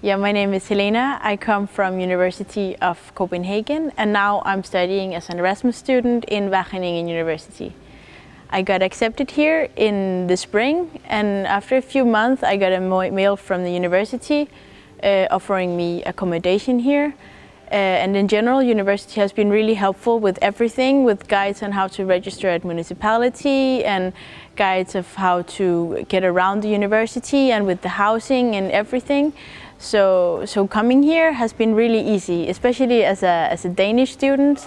Yeah, my name is Helena. I come from University of Copenhagen and now I'm studying as an Erasmus student in Wageningen University. I got accepted here in the spring and after a few months I got a mail from the university uh, offering me accommodation here. Uh, and in general, university has been really helpful with everything, with guides on how to register at municipality and guides of how to get around the university and with the housing and everything. So, so coming here has been really easy, especially as a, as a Danish student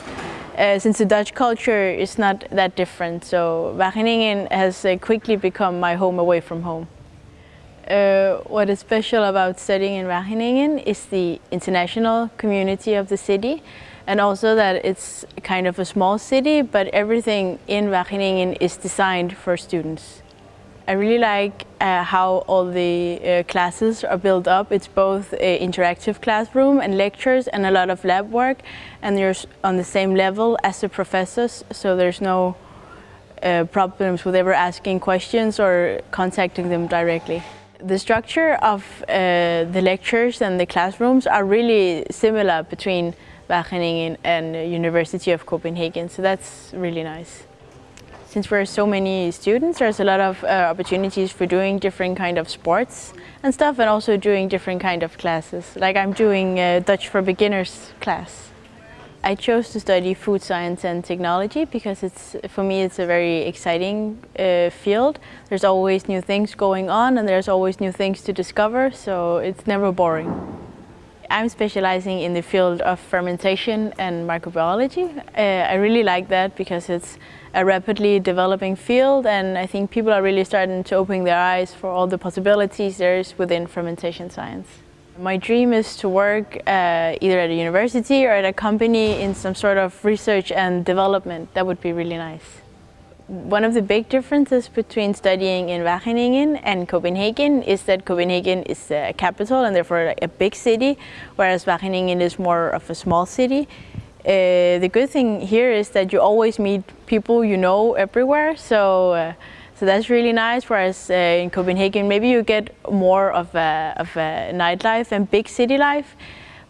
uh, since the Dutch culture is not that different. So Wageningen has uh, quickly become my home away from home. Uh, what is special about studying in Wageningen is the international community of the city and also that it's kind of a small city but everything in Wageningen is designed for students. I really like uh, how all the uh, classes are built up. It's both an interactive classroom and lectures and a lot of lab work and you're on the same level as the professors so there's no uh, problems with ever asking questions or contacting them directly. The structure of uh, the lectures and the classrooms are really similar between Wageningen and University of Copenhagen so that's really nice. Since we're so many students, there's a lot of uh, opportunities for doing different kind of sports and stuff and also doing different kind of classes. Like I'm doing uh, Dutch for Beginners class. I chose to study food science and technology because it's for me it's a very exciting uh, field. There's always new things going on and there's always new things to discover so it's never boring. I'm specializing in the field of fermentation and microbiology. Uh, I really like that because it's a rapidly developing field and I think people are really starting to open their eyes for all the possibilities there is within fermentation science. My dream is to work uh, either at a university or at a company in some sort of research and development. That would be really nice. One of the big differences between studying in Wageningen and Copenhagen is that Copenhagen is a capital and therefore a big city, whereas Wageningen is more of a small city. Uh, the good thing here is that you always meet people you know everywhere, so uh, so that's really nice. Whereas uh, in Copenhagen, maybe you get more of a, of a nightlife and big city life.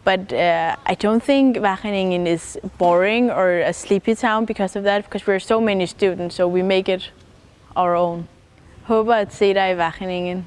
But uh, I don't think Wageningen is boring or a sleepy town because of that, because we're so many students, so we make it our own. Håber at se dig i Wageningen.